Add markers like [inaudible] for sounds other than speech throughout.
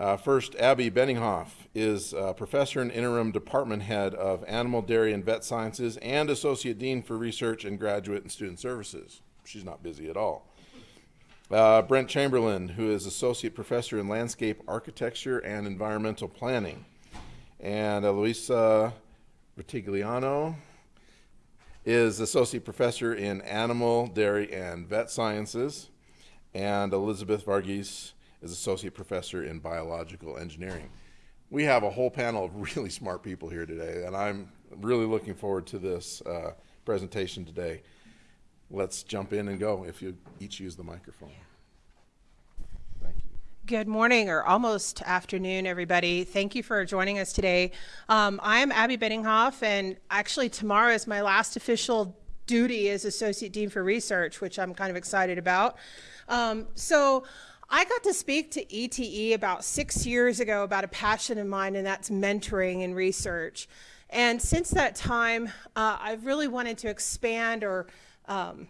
Uh, first, Abby Benninghoff is uh, professor and interim department head of animal, dairy, and vet sciences and associate dean for research and graduate and student services. She's not busy at all. Uh, Brent Chamberlain, who is associate professor in landscape architecture and environmental planning. And uh, Luisa Rutigliano is associate professor in animal, dairy, and vet sciences. And Elizabeth Vargis is associate professor in biological engineering. We have a whole panel of [laughs] really smart people here today, and I'm really looking forward to this uh, presentation today. Let's jump in and go if you each use the microphone. Thank you. Good morning or almost afternoon, everybody. Thank you for joining us today. Um, I'm Abby Benninghoff, and actually tomorrow is my last official duty as Associate Dean for Research, which I'm kind of excited about. Um, so I got to speak to ETE about six years ago about a passion of mine, and that's mentoring and research. And since that time, uh, I've really wanted to expand or um,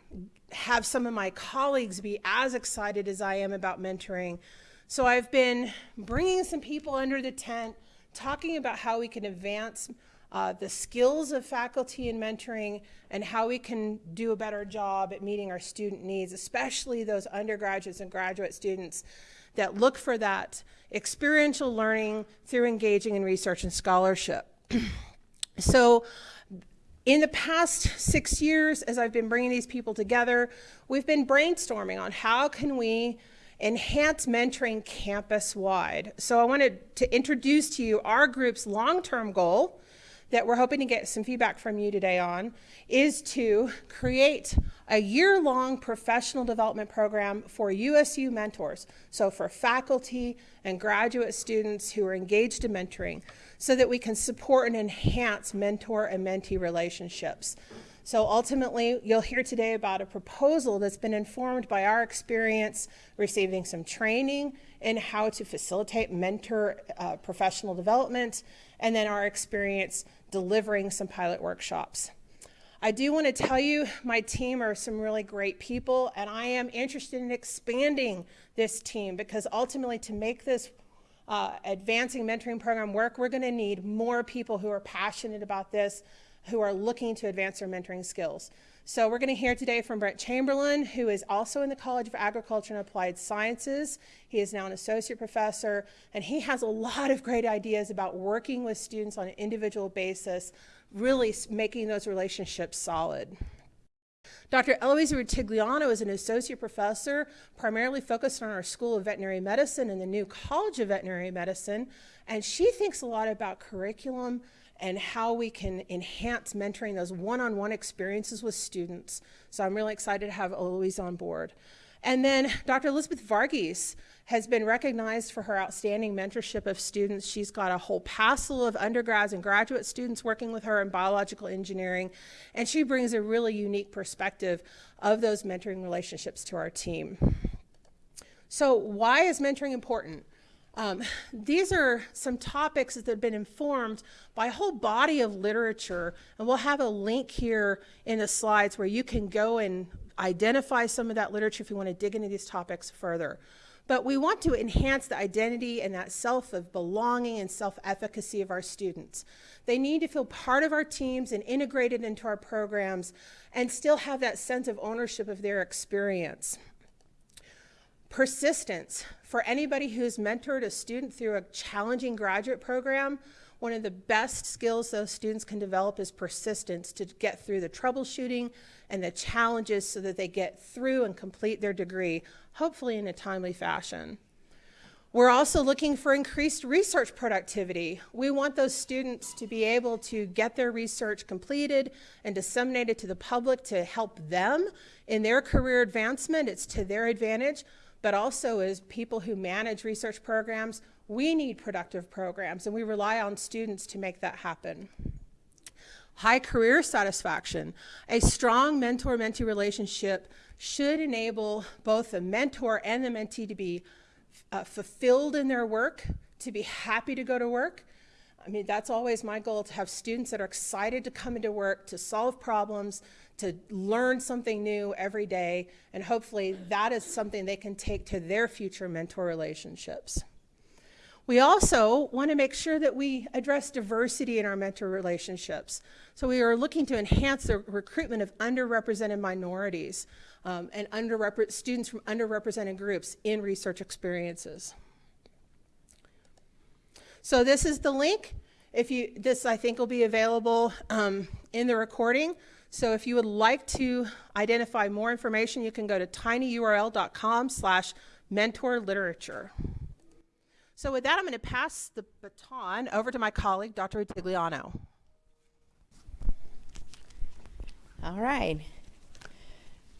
have some of my colleagues be as excited as I am about mentoring. So I've been bringing some people under the tent, talking about how we can advance uh, the skills of faculty in mentoring and how we can do a better job at meeting our student needs, especially those undergraduates and graduate students that look for that experiential learning through engaging in research and scholarship. [clears throat] so in the past six years, as I've been bringing these people together, we've been brainstorming on how can we enhance mentoring campus-wide. So I wanted to introduce to you our group's long-term goal, that we're hoping to get some feedback from you today on is to create a year-long professional development program for USU mentors, so for faculty and graduate students who are engaged in mentoring, so that we can support and enhance mentor and mentee relationships. So ultimately, you'll hear today about a proposal that's been informed by our experience receiving some training in how to facilitate mentor uh, professional development, and then our experience delivering some pilot workshops. I do want to tell you my team are some really great people and I am interested in expanding this team because ultimately to make this uh, advancing mentoring program work, we're going to need more people who are passionate about this, who are looking to advance their mentoring skills. So we're going to hear today from Brent Chamberlain, who is also in the College of Agriculture and Applied Sciences. He is now an associate professor, and he has a lot of great ideas about working with students on an individual basis, really making those relationships solid. Dr. Eloise Rutigliano is an associate professor primarily focused on our School of Veterinary Medicine and the new College of Veterinary Medicine, and she thinks a lot about curriculum and how we can enhance mentoring those one-on-one -on -one experiences with students. So I'm really excited to have Eloise on board. And then Dr. Elizabeth Vargis has been recognized for her outstanding mentorship of students. She's got a whole passel of undergrads and graduate students working with her in biological engineering, and she brings a really unique perspective of those mentoring relationships to our team. So why is mentoring important? Um, these are some topics that have been informed by a whole body of literature, and we'll have a link here in the slides where you can go and identify some of that literature if you want to dig into these topics further. But we want to enhance the identity and that self of belonging and self-efficacy of our students. They need to feel part of our teams and integrated into our programs and still have that sense of ownership of their experience. Persistence. For anybody who's mentored a student through a challenging graduate program, one of the best skills those students can develop is persistence to get through the troubleshooting and the challenges so that they get through and complete their degree, hopefully in a timely fashion. We're also looking for increased research productivity. We want those students to be able to get their research completed and disseminated to the public to help them in their career advancement. It's to their advantage but also as people who manage research programs, we need productive programs and we rely on students to make that happen. High career satisfaction. A strong mentor-mentee relationship should enable both the mentor and the mentee to be uh, fulfilled in their work, to be happy to go to work, I mean, that's always my goal to have students that are excited to come into work, to solve problems, to learn something new every day, and hopefully that is something they can take to their future mentor relationships. We also want to make sure that we address diversity in our mentor relationships. So we are looking to enhance the recruitment of underrepresented minorities um, and underrepre- students from underrepresented groups in research experiences. So this is the link. If you, this I think will be available um, in the recording. So if you would like to identify more information, you can go to tinyurl.com slash mentor literature. So with that, I'm going to pass the baton over to my colleague, Dr. Rutigliano. All right.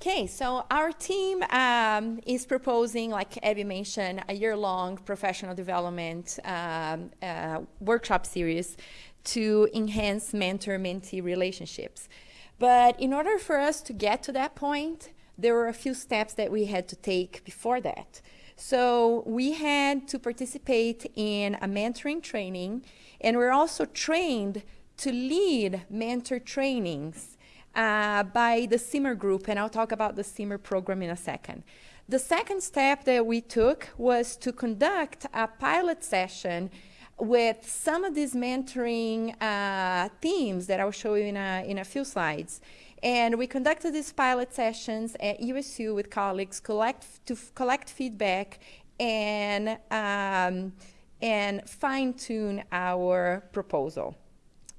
Okay, so our team um, is proposing, like Abby mentioned, a year-long professional development um, uh, workshop series to enhance mentor-mentee relationships. But in order for us to get to that point, there were a few steps that we had to take before that. So we had to participate in a mentoring training, and we're also trained to lead mentor trainings uh, by the CIMER group, and I'll talk about the CIMER program in a second. The second step that we took was to conduct a pilot session with some of these mentoring uh, themes that I'll show you in a, in a few slides. And we conducted these pilot sessions at USU with colleagues collect, to collect feedback and, um, and fine tune our proposal.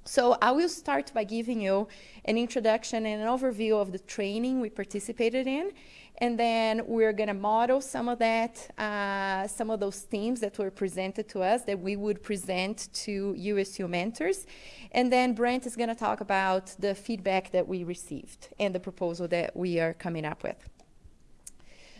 So I will start by giving you an introduction and an overview of the training we participated in. And then we're going to model some of that, uh, some of those themes that were presented to us that we would present to USU mentors. And then Brent is going to talk about the feedback that we received and the proposal that we are coming up with.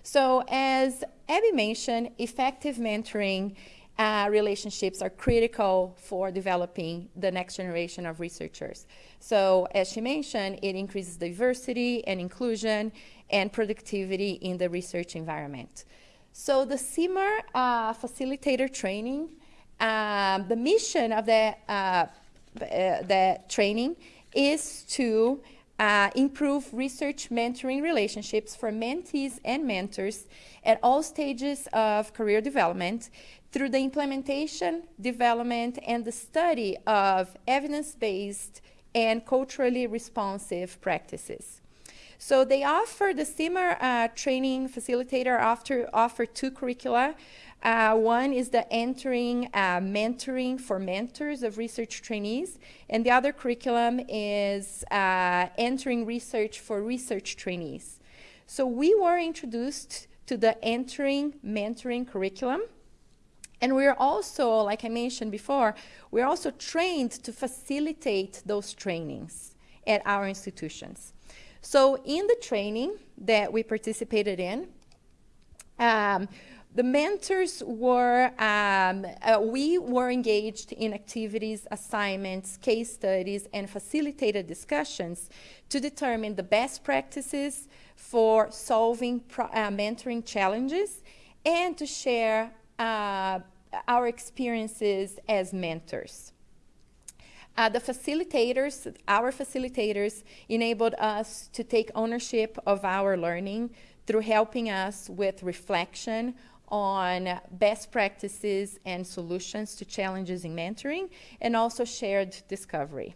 So as Abby mentioned, effective mentoring uh, relationships are critical for developing the next generation of researchers. So as she mentioned, it increases diversity and inclusion and productivity in the research environment. So the CIMER uh, facilitator training, um, the mission of the, uh, uh, training is to uh, improve research mentoring relationships for mentees and mentors at all stages of career development through the implementation, development, and the study of evidence-based and culturally responsive practices. So they offer, the CIMER uh, training facilitator after, offer two curricula. Uh, one is the entering uh, mentoring for mentors of research trainees, and the other curriculum is uh, entering research for research trainees. So we were introduced to the entering mentoring curriculum. And we're also, like I mentioned before, we're also trained to facilitate those trainings at our institutions. So in the training that we participated in, um, the mentors were, um, uh, we were engaged in activities, assignments, case studies, and facilitated discussions to determine the best practices for solving uh, mentoring challenges and to share uh, our experiences as mentors. Uh, the facilitators, our facilitators, enabled us to take ownership of our learning through helping us with reflection on best practices and solutions to challenges in mentoring, and also shared discovery.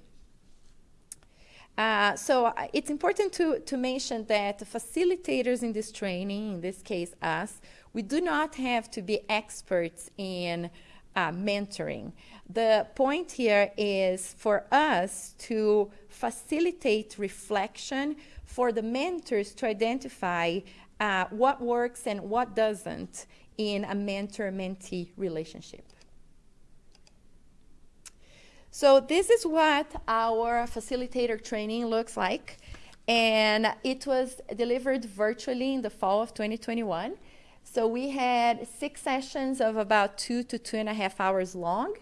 Uh, so uh, it's important to, to mention that the facilitators in this training, in this case us, we do not have to be experts in uh, mentoring. The point here is for us to facilitate reflection for the mentors to identify uh, what works and what doesn't in a mentor-mentee relationship. So this is what our facilitator training looks like. And it was delivered virtually in the fall of 2021. So we had six sessions of about two to two and a half hours long.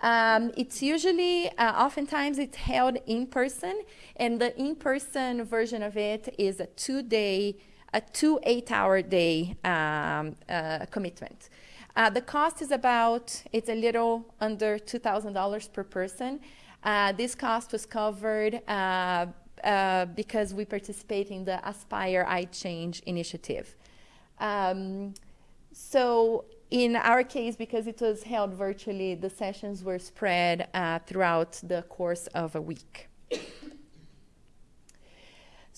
Um, it's usually, uh, oftentimes it's held in person, and the in-person version of it is a two-day, a two eight-hour day um, uh, commitment. Uh, the cost is about, it's a little under $2,000 per person. Uh, this cost was covered uh, uh, because we participate in the Aspire iChange initiative. Um, so in our case, because it was held virtually, the sessions were spread uh, throughout the course of a week. [coughs]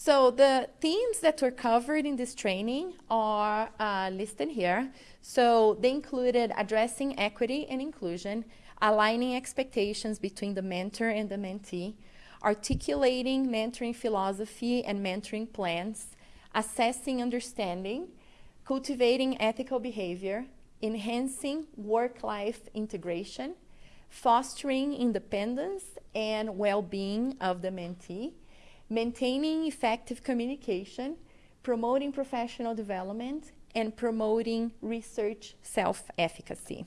So the themes that were covered in this training are uh, listed here. So they included addressing equity and inclusion, aligning expectations between the mentor and the mentee, articulating mentoring philosophy and mentoring plans, assessing understanding, cultivating ethical behavior, enhancing work-life integration, fostering independence and well-being of the mentee, maintaining effective communication, promoting professional development, and promoting research self-efficacy.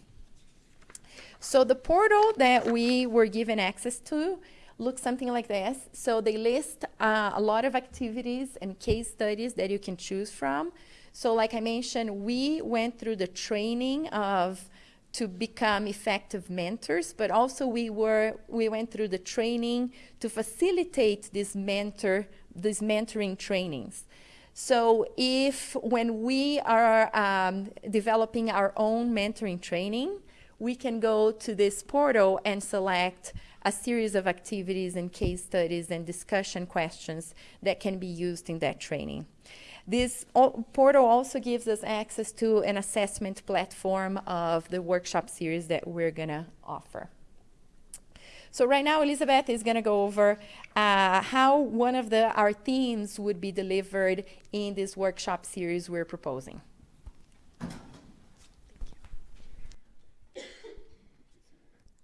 So the portal that we were given access to looks something like this. So they list uh, a lot of activities and case studies that you can choose from. So like I mentioned, we went through the training of to become effective mentors, but also we were we went through the training to facilitate this mentor these mentoring trainings. So if when we are um, developing our own mentoring training, we can go to this portal and select a series of activities and case studies and discussion questions that can be used in that training. This portal also gives us access to an assessment platform of the workshop series that we're going to offer. So right now, Elizabeth is going to go over uh, how one of the, our themes would be delivered in this workshop series we're proposing. All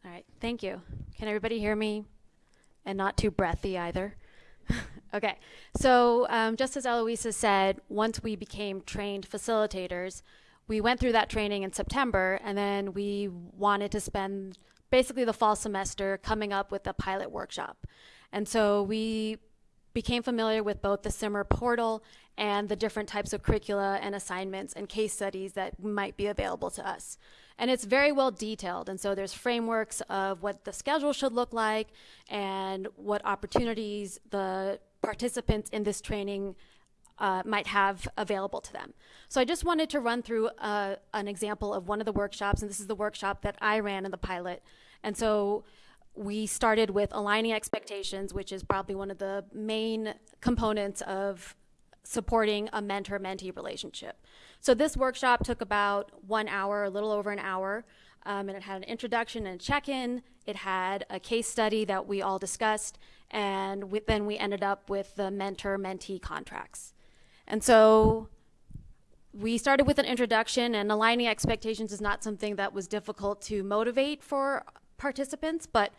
right, thank you. Can everybody hear me? And not too breathy either. Okay, so um, just as Eloisa said, once we became trained facilitators, we went through that training in September, and then we wanted to spend basically the fall semester coming up with a pilot workshop. And so we became familiar with both the CIMER portal and the different types of curricula and assignments and case studies that might be available to us. And it's very well detailed. And so there's frameworks of what the schedule should look like and what opportunities the participants in this training uh, might have available to them. So I just wanted to run through uh, an example of one of the workshops, and this is the workshop that I ran in the pilot. And so we started with aligning expectations, which is probably one of the main components of supporting a mentor-mentee relationship. So this workshop took about one hour, a little over an hour, um, and it had an introduction and check-in. It had a case study that we all discussed, and we, then we ended up with the mentor-mentee contracts. And so we started with an introduction, and aligning expectations is not something that was difficult to motivate for participants, but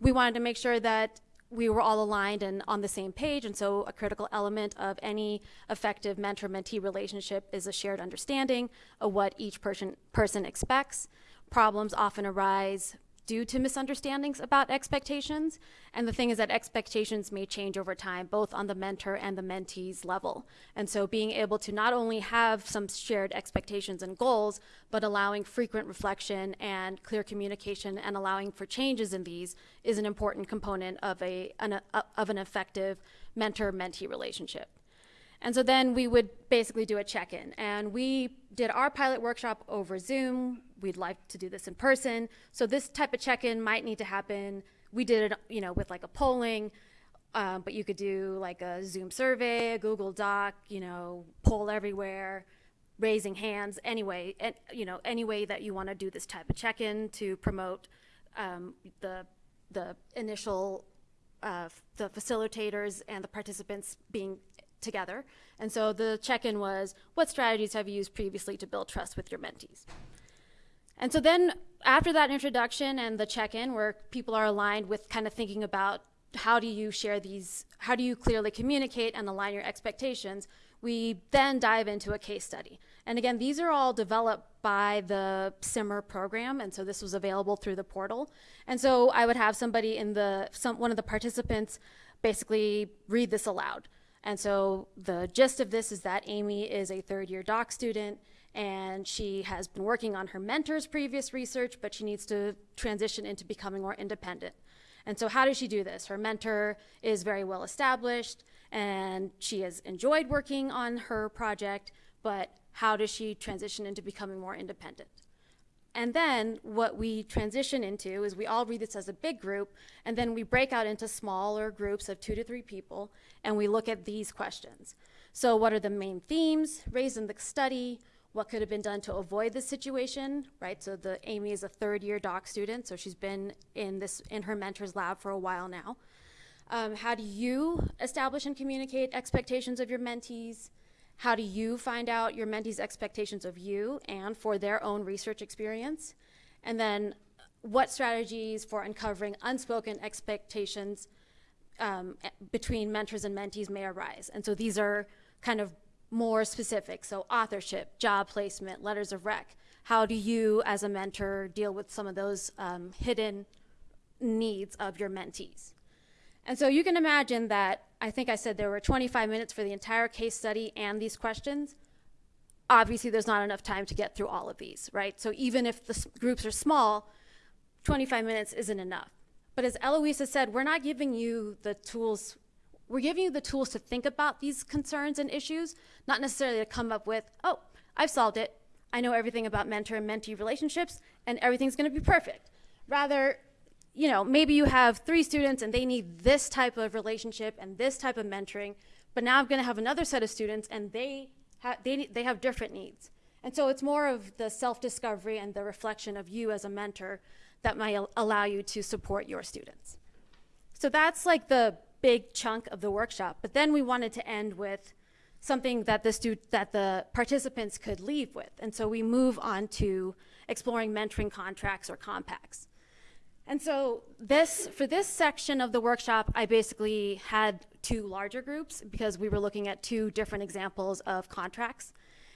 we wanted to make sure that we were all aligned and on the same page. And so a critical element of any effective mentor-mentee relationship is a shared understanding of what each person, person expects. Problems often arise due to misunderstandings about expectations. And the thing is that expectations may change over time, both on the mentor and the mentee's level. And so being able to not only have some shared expectations and goals, but allowing frequent reflection and clear communication and allowing for changes in these is an important component of, a, an, a, of an effective mentor-mentee relationship. And so then we would basically do a check-in. And we did our pilot workshop over Zoom. We'd like to do this in person. So this type of check-in might need to happen. We did it, you know, with like a polling, um, but you could do like a Zoom survey, a Google Doc, you know, poll everywhere, raising hands, anyway, and, you know, any way that you want to do this type of check-in to promote um, the the initial uh, the facilitators and the participants being together. And so the check-in was, what strategies have you used previously to build trust with your mentees? And so then after that introduction and the check-in where people are aligned with kind of thinking about how do you share these, how do you clearly communicate and align your expectations, we then dive into a case study. And again, these are all developed by the CIMER program, and so this was available through the portal. And so I would have somebody in the, some, one of the participants basically read this aloud. And so the gist of this is that Amy is a third year doc student and she has been working on her mentor's previous research, but she needs to transition into becoming more independent. And so how does she do this? Her mentor is very well established and she has enjoyed working on her project, but how does she transition into becoming more independent? And then what we transition into is we all read this as a big group, and then we break out into smaller groups of two to three people, and we look at these questions. So, what are the main themes raised in the study? What could have been done to avoid this situation, right? So, the Amy is a third year doc student, so she's been in this in her mentor's lab for a while now. Um, how do you establish and communicate expectations of your mentees? How do you find out your mentees' expectations of you and for their own research experience? And then, what strategies for uncovering unspoken expectations um, between mentors and mentees may arise? And so these are kind of more specific. So, authorship, job placement, letters of rec. How do you, as a mentor, deal with some of those um, hidden needs of your mentees? And so you can imagine that I think I said there were 25 minutes for the entire case study and these questions. Obviously, there's not enough time to get through all of these, right? So even if the groups are small, 25 minutes isn't enough. But as Eloisa said, we're not giving you the tools, we're giving you the tools to think about these concerns and issues, not necessarily to come up with, oh, I've solved it. I know everything about mentor and mentee relationships, and everything's going to be perfect. Rather, you know, maybe you have three students and they need this type of relationship and this type of mentoring, but now I'm going to have another set of students and they ha- they they have different needs. And so it's more of the self-discovery and the reflection of you as a mentor that might al- allow you to support your students. So that's like the big chunk of the workshop. But then we wanted to end with something that the stu- that the participants could leave with. And so we move on to exploring mentoring contracts or compacts. And so this for this section of the workshop, I basically had two larger groups because we were looking at two different examples of contracts.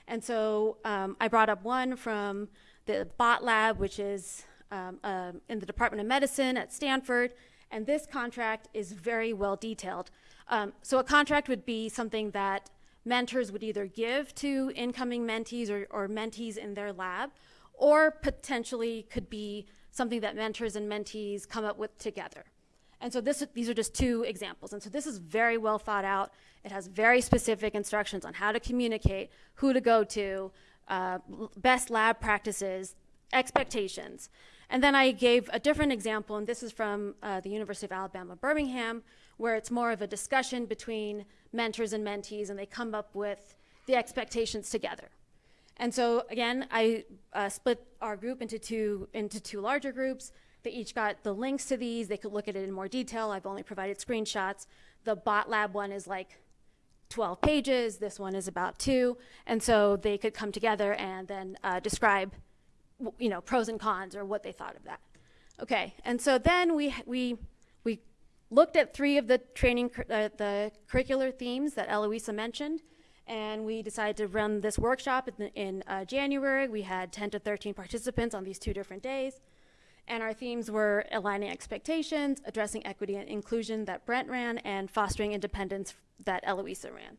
And so um, I brought up one from the Bhatt Lab, which is um, um, in the Department of Medicine at Stanford. And this contract is very well detailed. Um, so a contract would be something that mentors would either give to incoming mentees or, or mentees in their lab, or potentially could be something that mentors and mentees come up with together. And so this, these are just two examples. And so this is very well thought out. It has very specific instructions on how to communicate, who to go to, uh, best lab practices, expectations. And then I gave a different example, and this is from uh, the University of Alabama, Birmingham, where it's more of a discussion between mentors and mentees, and they come up with the expectations together. And so again, I uh, split our group into two into two larger groups. They each got the links to these. They could look at it in more detail. I've only provided screenshots. The Bhatt Lab one is like 12 pages. This one is about two, and so they could come together and then uh, describe, you know, pros and cons or what they thought of that. Okay, and so then we we we looked at three of the training uh, the curricular themes that Eloisa mentioned, and we decided to run this workshop in, in uh, January. We had 10 to 13 participants on these two different days. And our themes were aligning expectations, addressing equity and inclusion that Brent ran, and fostering independence that Eloisa ran.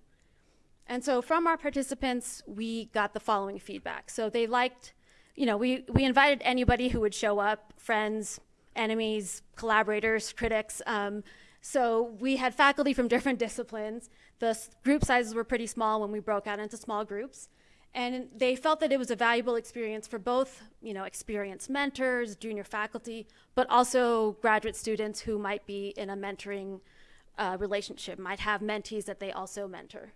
And so from our participants, we got the following feedback. So they liked, you know, we, we invited anybody who would show up, friends, enemies, collaborators, critics. Um, so we had faculty from [laughs] different disciplines. The group sizes were pretty small when we broke out into small groups. And they felt that it was a valuable experience for both, you know, experienced mentors, junior faculty, but also graduate students who might be in a mentoring uh, relationship, might have mentees that they also mentor.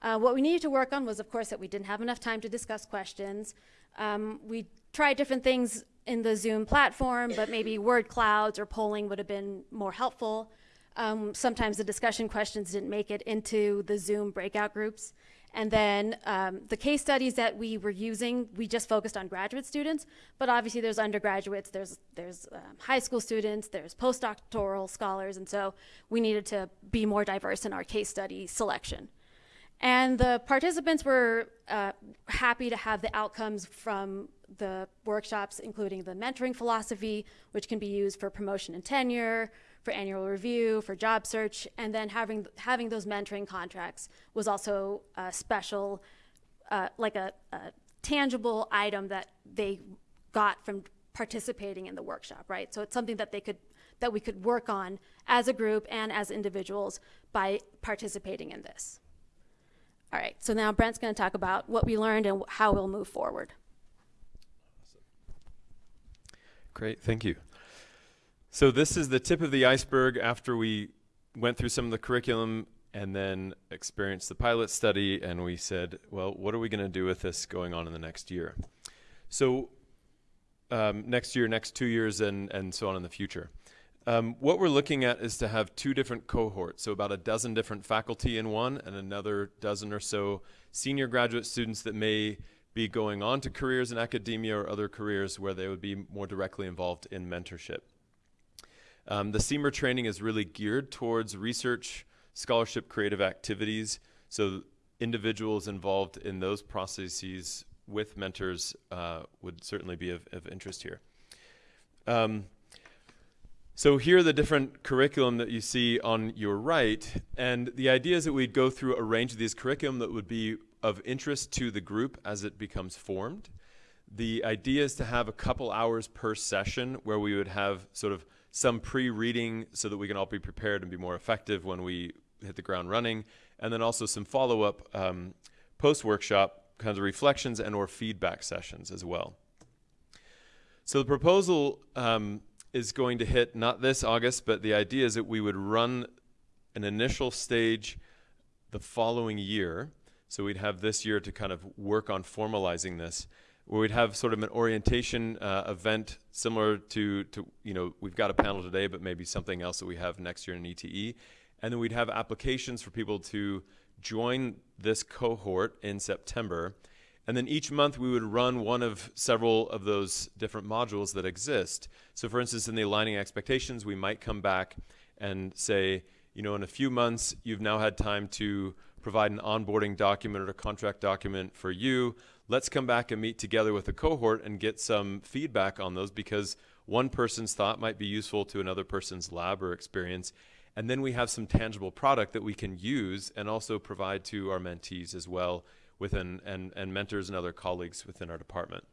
Uh, what we needed to work on was, of course, that we didn't have enough time to discuss questions. Um, we tried different things in the Zoom platform, but maybe word clouds or polling would have been more helpful. Um, sometimes the discussion questions didn't make it into the Zoom breakout groups. And then um, the case studies that we were using, we just focused on graduate students, but obviously there's undergraduates, there's there's um, high school students, there's postdoctoral scholars, and so we needed to be more diverse in our case study selection. And the participants were uh, happy to have the outcomes from the workshops, including the mentoring philosophy, which can be used for promotion and tenure, for annual review, for job search, and then having having those mentoring contracts was also a special, uh, like a, a tangible item that they got from participating in the workshop, right? So it's something that they could that we could work on as a group and as individuals by participating in this. All right, so now Brent's going to talk about what we learned and how we'll move forward. Great, thank you. So this is the tip of the iceberg after we went through some of the curriculum and then experienced the pilot study and we said, well, what are we going to do with this going on in the next year? So um, next year, next two years, and, and so on in the future. Um, what we're looking at is to have two different cohorts, so about a dozen different faculty in one and another dozen or so senior graduate students that may be going on to careers in academia or other careers where they would be more directly involved in mentorship. Um, the CIMER training is really geared towards research, scholarship, creative activities. So individuals involved in those processes with mentors uh, would certainly be of, of interest here. Um, so here are the different curriculum that you see on your right, and the idea is that we'd go through a range of these curriculum that would be of interest to the group as it becomes formed. The idea is to have a couple hours per session where we would have sort of some pre-reading so that we can all be prepared and be more effective when we hit the ground running, and then also some follow-up um, post-workshop kinds of reflections and or feedback sessions as well. So the proposal um, is going to hit not this August, but the idea is that we would run an initial stage the following year. So we'd have this year to kind of work on formalizing this, where we'd have sort of an orientation uh, event similar to, to, you know, we've got a panel today, but maybe something else that we have next year in ETE. And then we'd have applications for people to join this cohort in September. And then each month we would run one of several of those different modules that exist. So for instance, in the aligning expectations, we might come back and say, you know, in a few months, you've now had time to provide an onboarding document or a contract document for you. Let's come back and meet together with a cohort and get some feedback on those because one person's thought might be useful to another person's lab or experience. And then we have some tangible product that we can use and also provide to our mentees as well within and, and mentors and other colleagues within our department.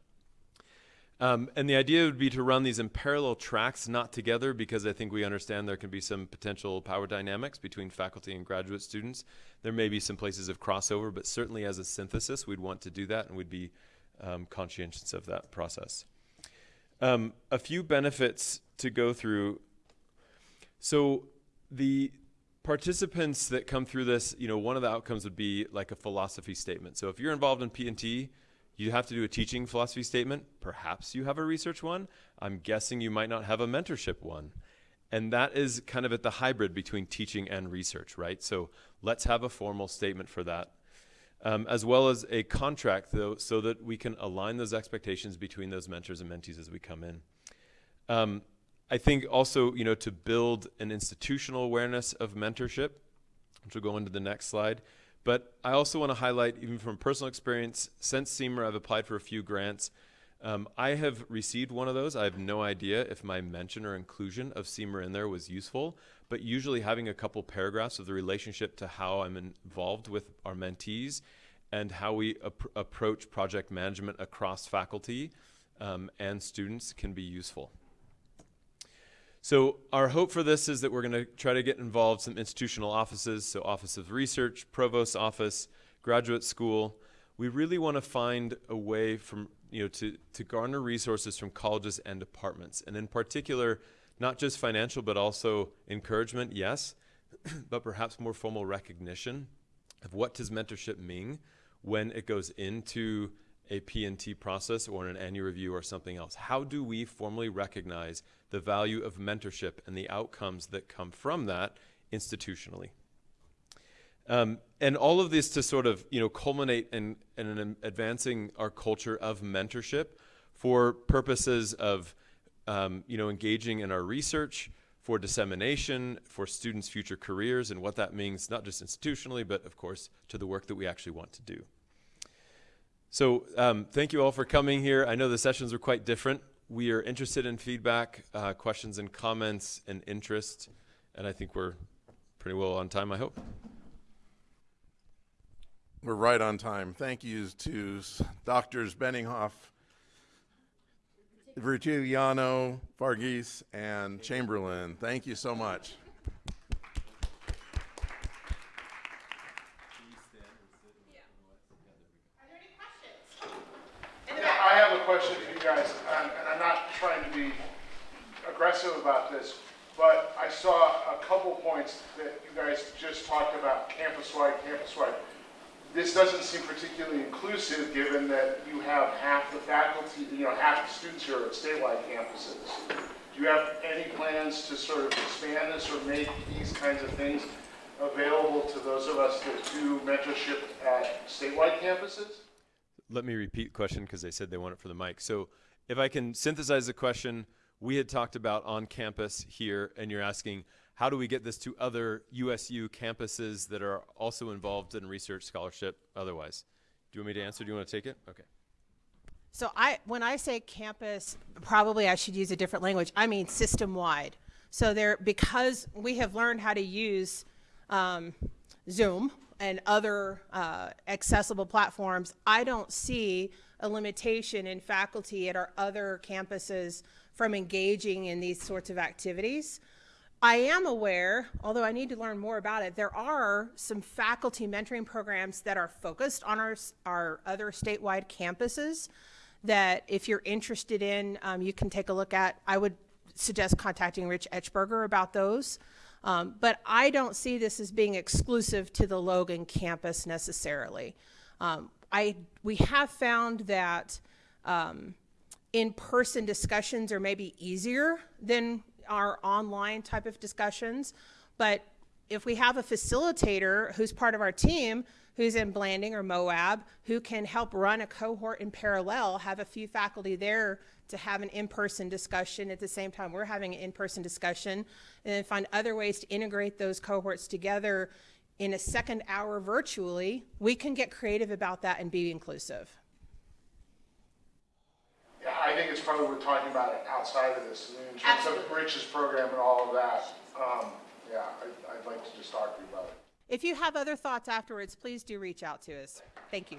Um, and the idea would be to run these in parallel tracks, not together, because I think we understand there can be some potential power dynamics between faculty and graduate students. There may be some places of crossover, but certainly as a synthesis, we'd want to do that and we'd be um, conscientious of that process. Um, a few benefits to go through. So the participants that come through this, you know, one of the outcomes would be like a philosophy statement. So if you're involved in P&T, you have to do a teaching philosophy statement. Perhaps you have a research one. I'm guessing you might not have a mentorship one. And that is kind of at the hybrid between teaching and research, right? So let's have a formal statement for that. Um, as well as a contract, though, so that we can align those expectations between those mentors and mentees as we come in. Um, I think also, you know, to build an institutional awareness of mentorship, which will go into the next slide. But I also want to highlight, even from personal experience, since CIMER, I've applied for a few grants. Um, I have received one of those. I have no idea if my mention or inclusion of CIMER in there was useful, but usually having a couple paragraphs of the relationship to how I'm involved with our mentees and how we ap approach project management across faculty um, and students can be useful. So our hope for this is that we're going to try to get involved some institutional offices, so Office of Research, Provost Office, Graduate School. We really want to find a way from, you know, to, to garner resources from colleges and departments. And in particular, not just financial, but also encouragement, yes, [clears throat] but perhaps more formal recognition of what does mentorship mean when it goes into a P&T process or in an annual review or something else? How do we formally recognize the value of mentorship and the outcomes that come from that institutionally? Um, and all of this to sort of you know culminate in, in advancing our culture of mentorship for purposes of um, you know engaging in our research, for dissemination, for students' future careers, and what that means not just institutionally, but of course to the work that we actually want to do. So um, thank you all for coming here. I know the sessions were quite different. We are interested in feedback, uh, questions and comments and interest, and I think we're pretty well on time, I hope. We're right on time. Thank you to Doctors Benninghoff, Virgiliano, Vargis, and Chamberlain. Thank you so much. I have a question for you guys, and, and I'm not trying to be aggressive about this, but I saw a couple points that you guys just talked about, campus-wide, campus-wide. This doesn't seem particularly inclusive, given that you have half the faculty, you know, half the students here at statewide campuses. Do you have any plans to sort of expand this or make these kinds of things available to those of us that do mentorship at statewide campuses? Let me repeat the question because they said they want it for the mic. So, if I can synthesize the question, we had talked about on campus here, and you're asking, how do we get this to other USU campuses that are also involved in research scholarship otherwise? Do you want me to answer? Do you want to take it? Okay. So I, when I say campus, probably I should use a different language. I mean system-wide. So there, because we have learned how to use um, Zoom and other uh, accessible platforms, I don't see a limitation in faculty at our other campuses from engaging in these sorts of activities. I am aware, although I need to learn more about it, there are some faculty mentoring programs that are focused on our, our other statewide campuses that if you're interested in, um, you can take a look at. I would suggest contacting Rich Etchberger about those. Um, but I don't see this as being exclusive to the Logan campus necessarily. Um, I, we have found that um, in-person discussions are maybe easier than our online type of discussions. But if we have a facilitator who's part of our team who's in Blanding or Moab who can help run a cohort in parallel, have a few faculty there to have an in-person discussion at the same time we're having an in-person discussion, and then find other ways to integrate those cohorts together in a second hour virtually, we can get creative about that and be inclusive. Yeah, I think it's probably worth talking about it outside of this, I mean, in terms of Rich's program and all of that. Um, yeah, I, I'd like to just talk to you about it. If you have other thoughts afterwards, please do reach out to us. Thank you.